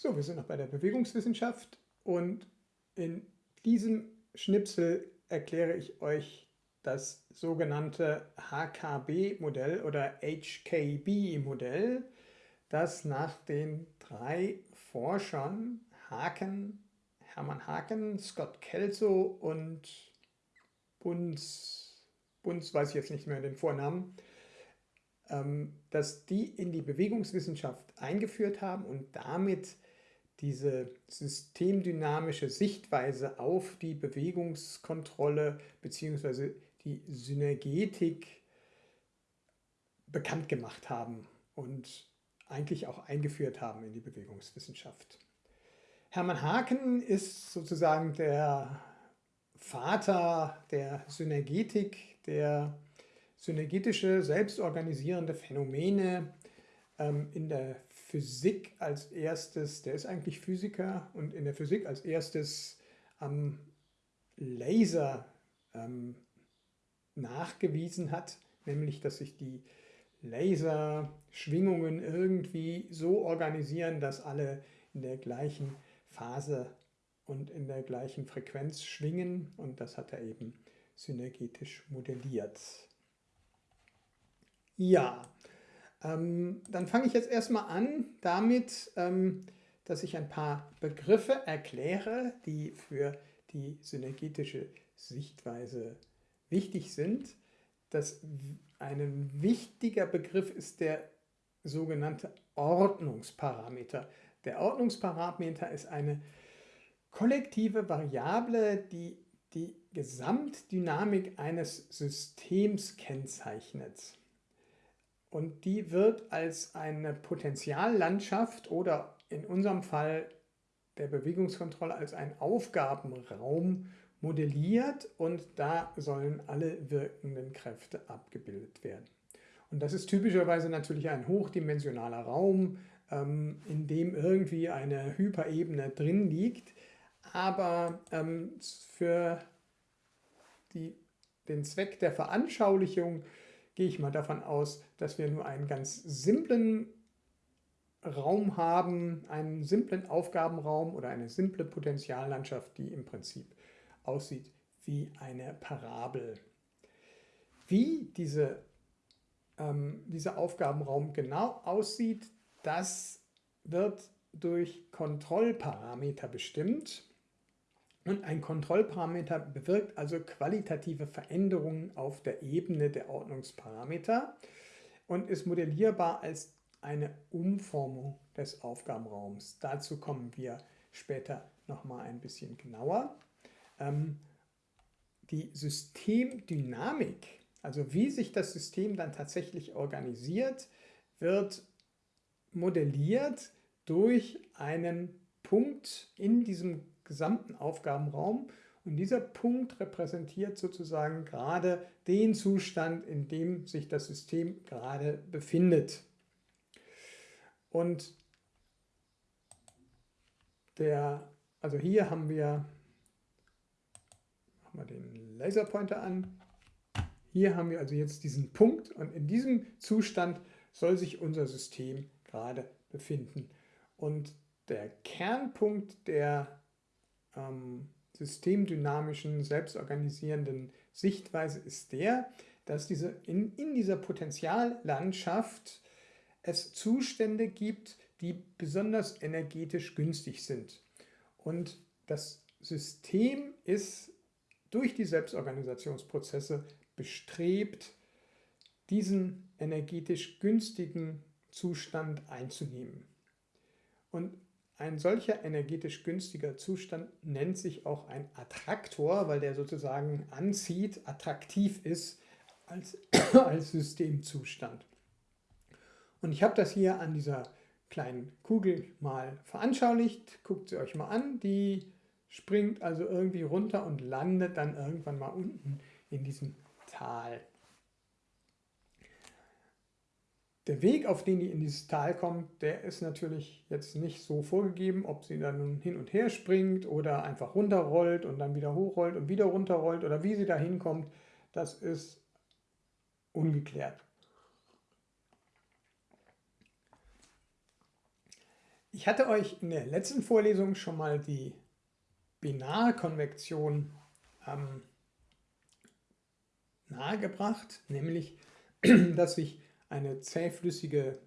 So, wir sind noch bei der Bewegungswissenschaft und in diesem Schnipsel erkläre ich euch das sogenannte HKB-Modell oder HKB-Modell, das nach den drei Forschern Haken, Hermann Haken, Scott Kelso und Bunz, Bunz weiß ich jetzt nicht mehr den Vornamen, ähm, dass die in die Bewegungswissenschaft eingeführt haben und damit diese systemdynamische Sichtweise auf die Bewegungskontrolle bzw. die Synergetik bekannt gemacht haben und eigentlich auch eingeführt haben in die Bewegungswissenschaft. Hermann Haken ist sozusagen der Vater der Synergetik, der synergetische, selbstorganisierende Phänomene in der Physik als erstes, der ist eigentlich Physiker und in der Physik als erstes am Laser ähm, nachgewiesen hat, nämlich dass sich die Laserschwingungen irgendwie so organisieren, dass alle in der gleichen Phase und in der gleichen Frequenz schwingen und das hat er eben synergetisch modelliert. Ja, ähm, dann fange ich jetzt erstmal an damit, ähm, dass ich ein paar Begriffe erkläre, die für die synergetische Sichtweise wichtig sind. Das, ein wichtiger Begriff ist der sogenannte Ordnungsparameter. Der Ordnungsparameter ist eine kollektive Variable, die die Gesamtdynamik eines Systems kennzeichnet. Und die wird als eine Potentiallandschaft oder in unserem Fall der Bewegungskontrolle als ein Aufgabenraum modelliert und da sollen alle wirkenden Kräfte abgebildet werden. Und das ist typischerweise natürlich ein hochdimensionaler Raum, ähm, in dem irgendwie eine Hyperebene drin liegt, aber ähm, für die, den Zweck der Veranschaulichung gehe ich mal davon aus, dass wir nur einen ganz simplen Raum haben, einen simplen Aufgabenraum oder eine simple Potentiallandschaft, die im Prinzip aussieht wie eine Parabel. Wie diese, ähm, dieser Aufgabenraum genau aussieht, das wird durch Kontrollparameter bestimmt. Und ein Kontrollparameter bewirkt also qualitative Veränderungen auf der Ebene der Ordnungsparameter und ist modellierbar als eine Umformung des Aufgabenraums. Dazu kommen wir später nochmal ein bisschen genauer. Ähm, die Systemdynamik, also wie sich das System dann tatsächlich organisiert, wird modelliert durch einen Punkt in diesem gesamten Aufgabenraum. Und dieser Punkt repräsentiert sozusagen gerade den Zustand, in dem sich das System gerade befindet. Und der, also hier haben wir, machen wir den Laserpointer an, hier haben wir also jetzt diesen Punkt und in diesem Zustand soll sich unser System gerade befinden. Und der Kernpunkt der ähm, systemdynamischen, selbstorganisierenden Sichtweise ist der, dass diese in, in dieser Potentiallandschaft es Zustände gibt, die besonders energetisch günstig sind. Und das System ist durch die Selbstorganisationsprozesse bestrebt, diesen energetisch günstigen Zustand einzunehmen. Und ein solcher energetisch günstiger Zustand nennt sich auch ein Attraktor, weil der sozusagen anzieht, attraktiv ist als, als Systemzustand. Und ich habe das hier an dieser kleinen Kugel mal veranschaulicht. Guckt sie euch mal an. Die springt also irgendwie runter und landet dann irgendwann mal unten in diesem Tal. Der Weg, auf den die in dieses Tal kommt, der ist natürlich jetzt nicht so vorgegeben, ob sie dann nun hin und her springt oder einfach runterrollt und dann wieder hochrollt und wieder runterrollt oder wie sie da hinkommt, das ist ungeklärt. Ich hatte euch in der letzten Vorlesung schon mal die Binarkonvektion ähm, nahegebracht, nämlich, dass sich eine zähflüssige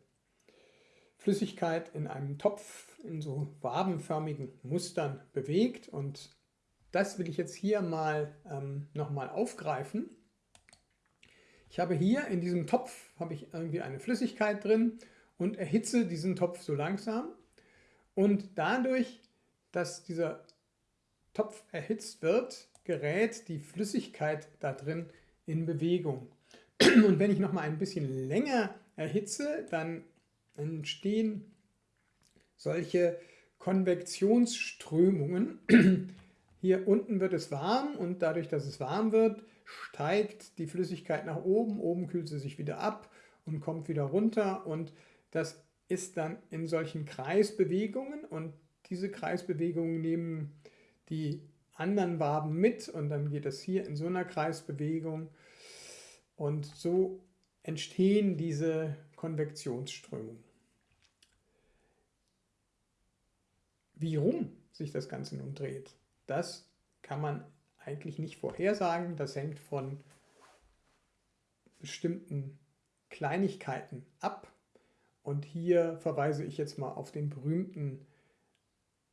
Flüssigkeit in einem Topf in so wabenförmigen Mustern bewegt und das will ich jetzt hier mal ähm, nochmal aufgreifen. Ich habe hier in diesem Topf habe ich irgendwie eine Flüssigkeit drin und erhitze diesen Topf so langsam und dadurch, dass dieser Topf erhitzt wird, gerät die Flüssigkeit da drin in Bewegung. Und wenn ich noch mal ein bisschen länger erhitze, dann entstehen solche Konvektionsströmungen. Hier unten wird es warm und dadurch, dass es warm wird, steigt die Flüssigkeit nach oben, oben kühlt sie sich wieder ab und kommt wieder runter. Und das ist dann in solchen Kreisbewegungen. Und diese Kreisbewegungen nehmen die anderen Waben mit. Und dann geht es hier in so einer Kreisbewegung und so entstehen diese Konvektionsströmungen. Wie rum sich das Ganze nun dreht, das kann man eigentlich nicht vorhersagen. Das hängt von bestimmten Kleinigkeiten ab. Und hier verweise ich jetzt mal auf den berühmten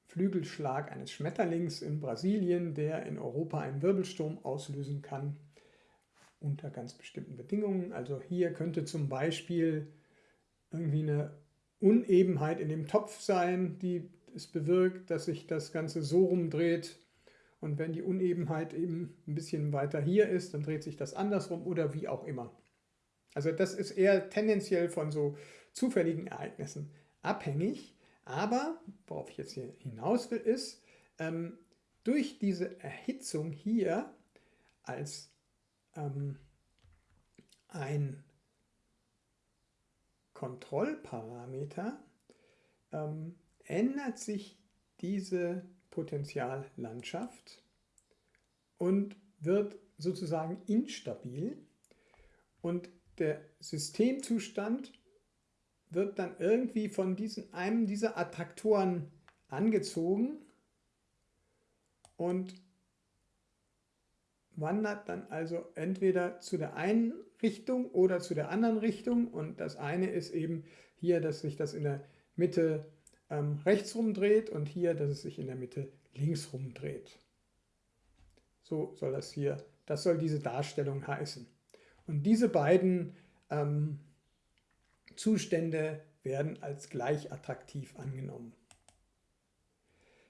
Flügelschlag eines Schmetterlings in Brasilien, der in Europa einen Wirbelsturm auslösen kann unter ganz bestimmten Bedingungen. Also hier könnte zum Beispiel irgendwie eine Unebenheit in dem Topf sein, die es bewirkt, dass sich das Ganze so rumdreht. Und wenn die Unebenheit eben ein bisschen weiter hier ist, dann dreht sich das andersrum oder wie auch immer. Also das ist eher tendenziell von so zufälligen Ereignissen abhängig. Aber worauf ich jetzt hier hinaus will, ist, ähm, durch diese Erhitzung hier als ähm, ein Kontrollparameter ähm, ändert sich diese Potentiallandschaft und wird sozusagen instabil und der Systemzustand wird dann irgendwie von diesen, einem dieser Attraktoren angezogen und wandert dann also entweder zu der einen Richtung oder zu der anderen Richtung und das eine ist eben hier, dass sich das in der Mitte ähm, rechts rumdreht und hier, dass es sich in der Mitte links rumdreht. So soll das hier, das soll diese Darstellung heißen. Und diese beiden ähm, Zustände werden als gleich attraktiv angenommen.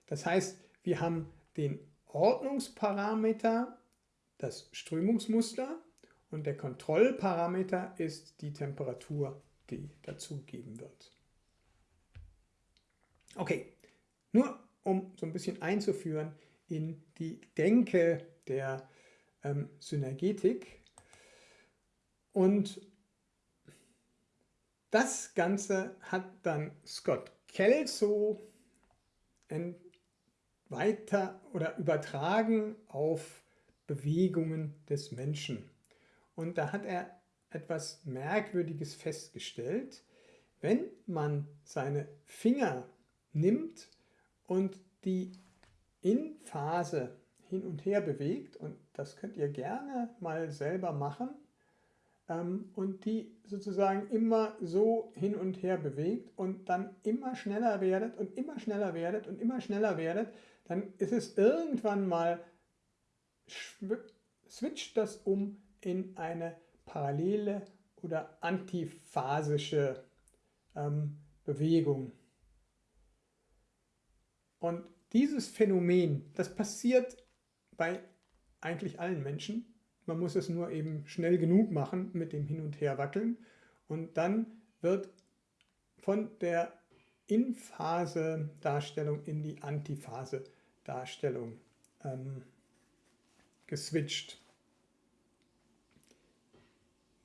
Das heißt, wir haben den Ordnungsparameter, das Strömungsmuster und der Kontrollparameter ist die Temperatur, die dazugegeben wird. Okay, nur um so ein bisschen einzuführen in die Denke der ähm, Synergetik. Und das Ganze hat dann Scott Kelso weiter oder übertragen auf Bewegungen des Menschen. Und da hat er etwas Merkwürdiges festgestellt. Wenn man seine Finger nimmt und die in Phase hin und her bewegt, und das könnt ihr gerne mal selber machen, ähm, und die sozusagen immer so hin und her bewegt und dann immer schneller werdet und immer schneller werdet und immer schneller werdet, dann ist es irgendwann mal, switcht das um in eine parallele oder antiphasische ähm, Bewegung. Und dieses Phänomen, das passiert bei eigentlich allen Menschen. Man muss es nur eben schnell genug machen mit dem Hin- und Herwackeln. Und dann wird von der In-Phase-Darstellung in die Antiphase-Darstellung ähm, geswitcht.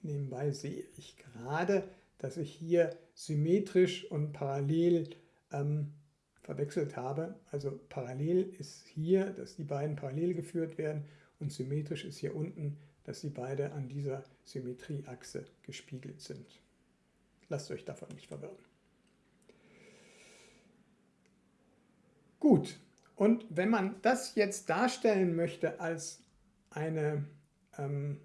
Nebenbei sehe ich gerade, dass ich hier symmetrisch und parallel ähm, verwechselt habe. Also parallel ist hier, dass die beiden parallel geführt werden und symmetrisch ist hier unten, dass sie beide an dieser Symmetrieachse gespiegelt sind. Lasst euch davon nicht verwirren. Gut, und wenn man das jetzt darstellen möchte als eine ähm,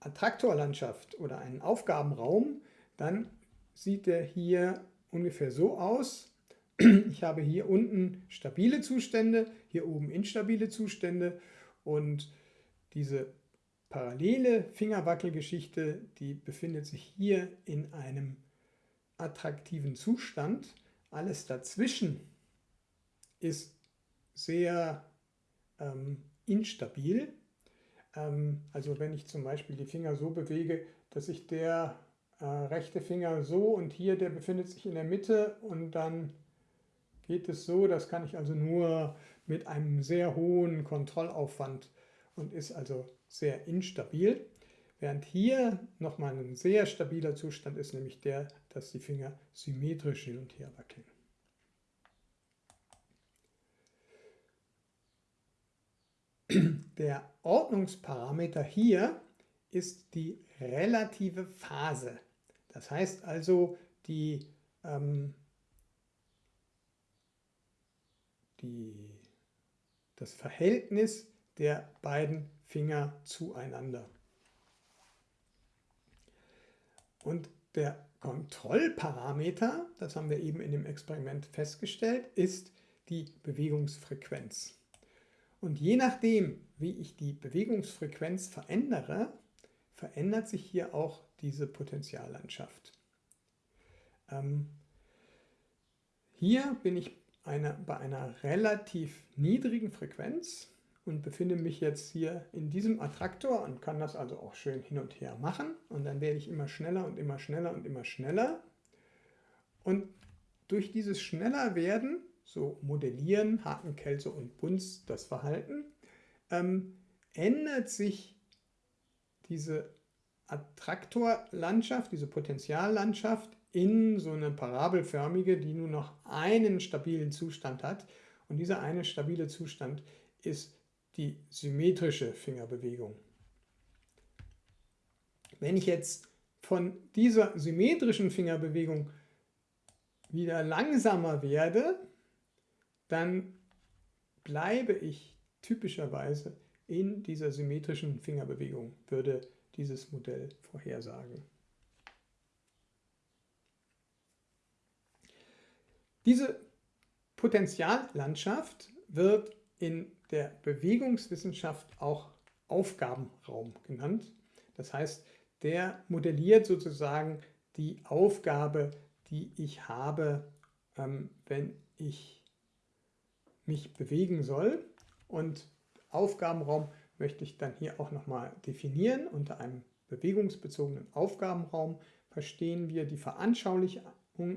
Attraktorlandschaft oder einen Aufgabenraum, dann sieht der hier ungefähr so aus. Ich habe hier unten stabile Zustände, hier oben instabile Zustände und diese parallele Fingerwackelgeschichte, die befindet sich hier in einem attraktiven Zustand. Alles dazwischen ist sehr ähm, instabil. Ähm, also wenn ich zum Beispiel die Finger so bewege, dass sich der äh, rechte Finger so und hier, der befindet sich in der Mitte und dann geht es so, das kann ich also nur mit einem sehr hohen Kontrollaufwand und ist also sehr instabil. Während hier nochmal ein sehr stabiler Zustand ist, nämlich der, dass die Finger symmetrisch hin und her wackeln. Der Ordnungsparameter hier ist die relative Phase. Das heißt also, die, ähm, die, das Verhältnis der beiden Finger zueinander. Und der Kontrollparameter, das haben wir eben in dem Experiment festgestellt, ist die Bewegungsfrequenz. Und je nachdem, wie ich die Bewegungsfrequenz verändere, verändert sich hier auch diese Potentiallandschaft. Ähm, hier bin ich eine, bei einer relativ niedrigen Frequenz und befinde mich jetzt hier in diesem Attraktor und kann das also auch schön hin und her machen. Und dann werde ich immer schneller und immer schneller und immer schneller. Und durch dieses schneller werden so modellieren Haken, Kelso und Bunz das Verhalten, ähm, ändert sich diese Attraktorlandschaft, diese Potentiallandschaft in so eine parabelförmige, die nur noch einen stabilen Zustand hat. Und dieser eine stabile Zustand ist die symmetrische Fingerbewegung. Wenn ich jetzt von dieser symmetrischen Fingerbewegung wieder langsamer werde, dann bleibe ich typischerweise in dieser symmetrischen Fingerbewegung, würde dieses Modell vorhersagen. Diese Potentiallandschaft wird in der Bewegungswissenschaft auch Aufgabenraum genannt. Das heißt, der modelliert sozusagen die Aufgabe, die ich habe, ähm, wenn ich mich bewegen soll. Und Aufgabenraum möchte ich dann hier auch nochmal definieren. Unter einem bewegungsbezogenen Aufgabenraum verstehen wir die Veranschaulichung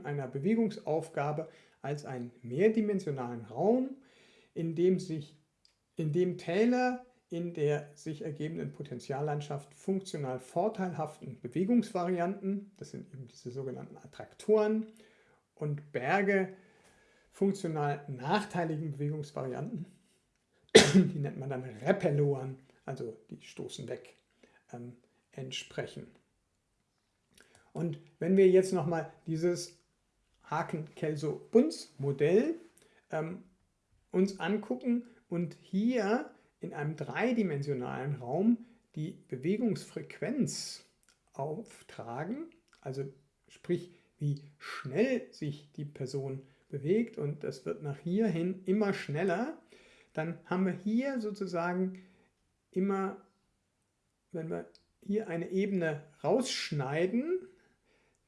einer Bewegungsaufgabe als einen mehrdimensionalen Raum, in dem, sich, in dem Täler in der sich ergebenden Potentiallandschaft funktional vorteilhaften Bewegungsvarianten, das sind eben diese sogenannten Attraktoren, und Berge funktional nachteiligen Bewegungsvarianten, die nennt man dann Repelloren, also die stoßen weg, ähm, entsprechen. Und wenn wir jetzt nochmal dieses Haken-Kelso-Bunz-Modell ähm, uns angucken und hier in einem dreidimensionalen Raum die Bewegungsfrequenz auftragen, also sprich wie schnell sich die Person bewegt und das wird nach hier hin immer schneller, dann haben wir hier sozusagen immer, wenn wir hier eine Ebene rausschneiden,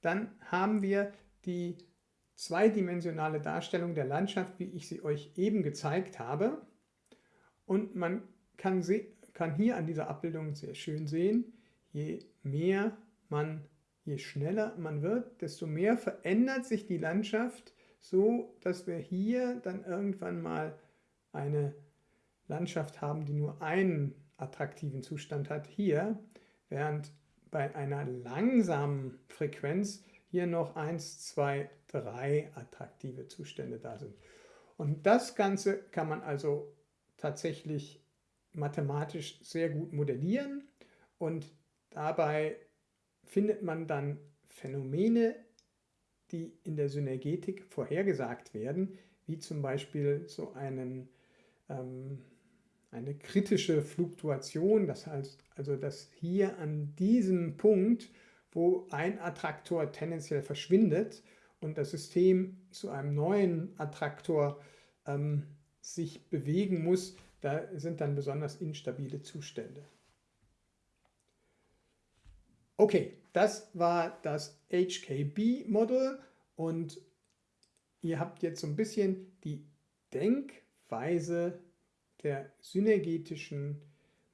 dann haben wir die zweidimensionale Darstellung der Landschaft, wie ich sie euch eben gezeigt habe. Und man kann, kann hier an dieser Abbildung sehr schön sehen, je mehr man, je schneller man wird, desto mehr verändert sich die Landschaft so dass wir hier dann irgendwann mal eine Landschaft haben, die nur einen attraktiven Zustand hat, hier, während bei einer langsamen Frequenz hier noch 1, 2, 3 attraktive Zustände da sind. Und das Ganze kann man also tatsächlich mathematisch sehr gut modellieren und dabei findet man dann Phänomene, die in der Synergetik vorhergesagt werden, wie zum Beispiel so einen, ähm, eine kritische Fluktuation, das heißt also, dass hier an diesem Punkt, wo ein Attraktor tendenziell verschwindet und das System zu einem neuen Attraktor ähm, sich bewegen muss, da sind dann besonders instabile Zustände. Okay, das war das HKB-Model und ihr habt jetzt so ein bisschen die Denkweise der synergetischen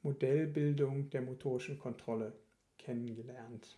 Modellbildung der motorischen Kontrolle kennengelernt.